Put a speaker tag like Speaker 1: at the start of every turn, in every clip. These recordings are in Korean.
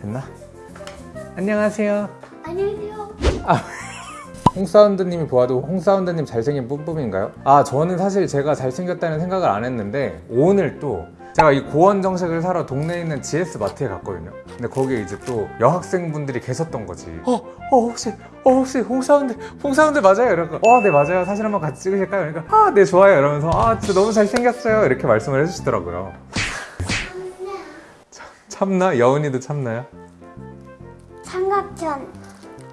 Speaker 1: 됐나? 안녕하세요
Speaker 2: 안녕하세요.
Speaker 1: 홍사운드님이 보아도 홍사운드님 잘생긴 뿜뿜인가요? 아 저는 사실 제가 잘생겼다는 생각을 안 했는데 오늘 또 제가 이 고원 정식을 사러 동네에 있는 GS 마트에 갔거든요 근데 거기에 이제 또 여학생분들이 계셨던 거지 어, 어 혹시 어 혹시 홍사운드 홍사운드 맞아요? 이러고 어네 맞아요 사진 한번 같이 찍으실까요? 그러니까 아네 좋아요 이러면서 아 진짜 너무 잘생겼어요 이렇게 말씀을 해주시더라고요 참- 참나? 여운이도 참나요?
Speaker 2: 삼각전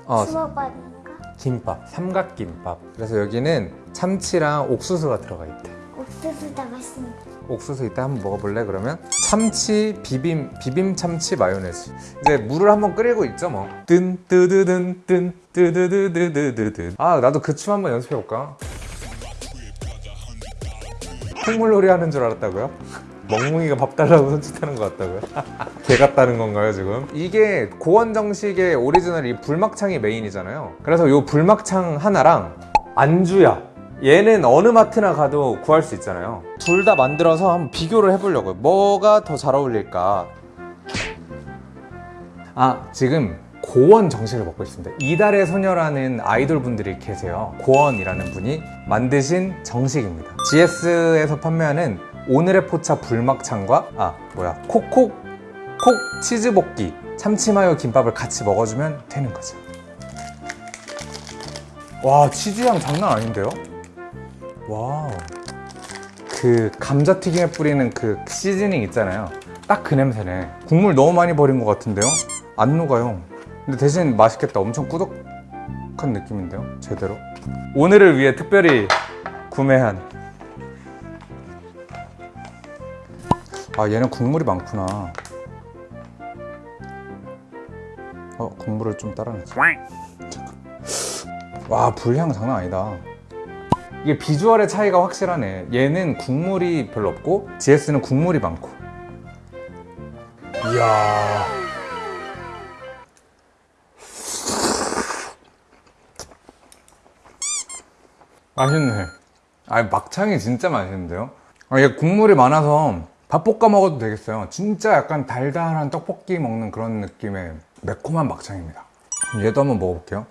Speaker 1: 어
Speaker 2: 주먹밥인가?
Speaker 1: 김밥 삼각김밥 그래서 여기는 참치랑 옥수수가 들어가 있대
Speaker 2: 옥수수 다 맛있습니다.
Speaker 1: 옥수수 이따 한번 먹어볼래 그러면? 참치 비빔 비빔 참치 마요네즈 이제 물을 한번 끓이고 있죠 뭐뜬 뜨드든 뜬 뜨드드드드드든 아 나도 그 춤 한번 연습해 볼까? 콧물놀이 하는 줄 알았다고요? 멍뭉이가 밥 달라고 손짓하는 것 같다고요? 개 같다는 건가요 지금? 이게 고원 정식의 오리지널 이 불막창이 메인이잖아요. 그래서 이 불막창 하나랑 안주야. 얘는 어느 마트나 가도 구할 수 있잖아요. 둘 다 만들어서 한번 비교를 해보려고요. 뭐가 더 잘 어울릴까? 아 지금 고원 정식을 먹고 있습니다. 이달의 소녀라는 아이돌 분들이 계세요. 고원이라는 분이 만드신 정식입니다. GS에서 판매하는 오늘의 포차 불막창과 아 뭐야 콕콕 콕 치즈볶이 참치마요 김밥을 같이 먹어주면 되는 거죠 와 치즈향 장난 아닌데요? 와우. 그 감자튀김에 뿌리는 그 seasoning 있잖아요. 딱 그 냄새네. 국물 너무 많이 버린 것 같은데요? 안 녹아요 근데 대신 맛있겠다. 엄청 꾸덕한 느낌인데요? 제대로. 오늘을 위해 특별히 구매한 아 얘는 국물이 많구나. 어 국물을 좀 따라내자. 와 불향 장난 아니다. 이게 비주얼의 차이가 확실하네. 얘는 국물이 별로 없고 GS는 국물이 많고. 이야. 맛있네. 아 막창이 진짜 맛있는데요? 아, 얘 국물이 많아서 밥 볶아 먹어도 되겠어요. 진짜 약간 달달한 떡볶이 먹는 그런 느낌의 매콤한 막창입니다. 얘도 한번 먹어볼게요.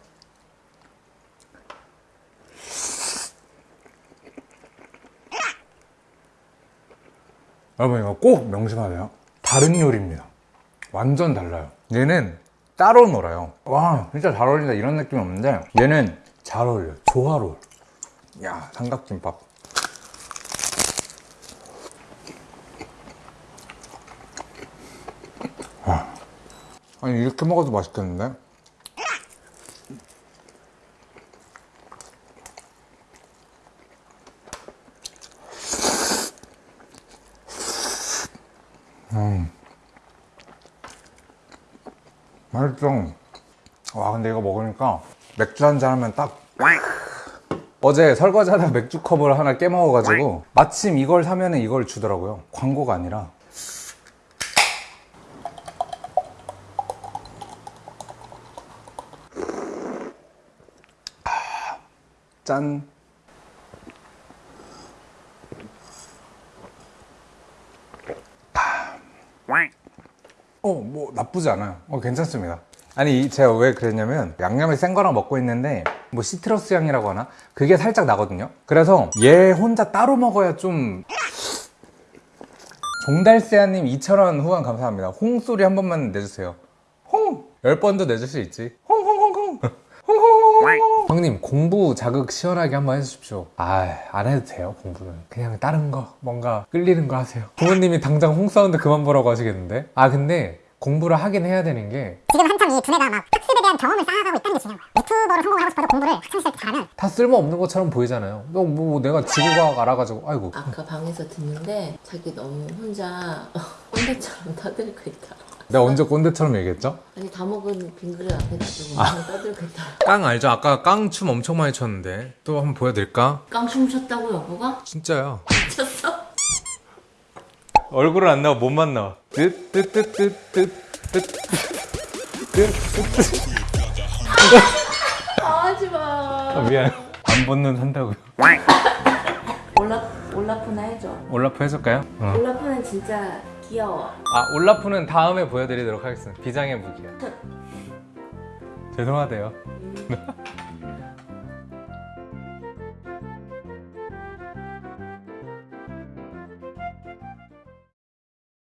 Speaker 1: 여러분 이거 꼭 명심하세요. 다른 요리입니다. 완전 달라요. 얘는 따로 놀아요. 와 진짜 잘 어울린다. 이런 느낌이 없는데 얘는 잘 어울려요. 조화로워 야 삼각김밥 아니 이렇게 먹어도 맛있겠는데? 맛있어. 와 근데 이거 먹으니까 맥주 한잔 하면 딱 어제 설거지 하다 맥주 컵을 하나 깨먹어가지고 마침 이걸 사면 이걸 주더라고요. 광고가 아니라 짠 어, 뭐 나쁘지 않아요. 어, 괜찮습니다. 아니, 이- 제가 왜 그랬냐면 양념이 센 거랑 먹고 있는데 뭐 citrus 향이라고 하나? 그게 살짝 나거든요. 그래서 얘 혼자 따로 먹어야 좀 종달새아님 2,000원 후원 감사합니다. 홍 소리 한 번만 내주세요. 홍! 10번도 내줄 수 있지. 형님, 공부 자극 시원하게 한번 해주십시오. 아, 안 해도 돼요, 공부는. 그냥 다른 거, 뭔가 끌리는 거 하세요. 부모님이 당장 홍사운드 그만 보라고 하시겠는데? 아, 근데 공부를 하긴 해야 되는 게다
Speaker 3: 지금 한참 이 두뇌가 막 학습에 대한 경험을 쌓아가고 있다는 게 중요한 거야. 유튜버로 성공하고 싶어도 공부를 학창시절 때 잘하면
Speaker 1: 쓸모없는 것처럼 보이잖아요. 너 뭐 내가 지구과학 알아가지고, 아이고.
Speaker 4: 아까 방에서 듣는데 자기 너무 혼자 꼰대처럼 떠들고 있다.
Speaker 1: 내가 언제 꼰대처럼 얘기했죠?
Speaker 4: 아니 다 먹은 빈 그릇 앞에 놔두고 그냥 떠들고 있다.
Speaker 1: 깡 알죠? 아까 깡 춤 엄청 많이 췄는데. 또 한번 보여드릴까?
Speaker 4: 깡총 쳤다고 여보가?
Speaker 1: 진짜야.
Speaker 4: 쳤어?
Speaker 1: 얼굴은 안 나와 몸만 나와 뜨뜨뜨뜨뜨뜨뜨뜨
Speaker 4: 하지 마.
Speaker 1: 미안 안 벗는 산다고요
Speaker 4: 올라 올라프나 해줘.
Speaker 1: 올라프 해줄까요? 어.
Speaker 4: 올라프는 진짜 귀여워.
Speaker 1: 아 올라프는 다음에 보여드리도록 하겠습니다. 비장의 무기요. 죄송하대요.
Speaker 4: 음.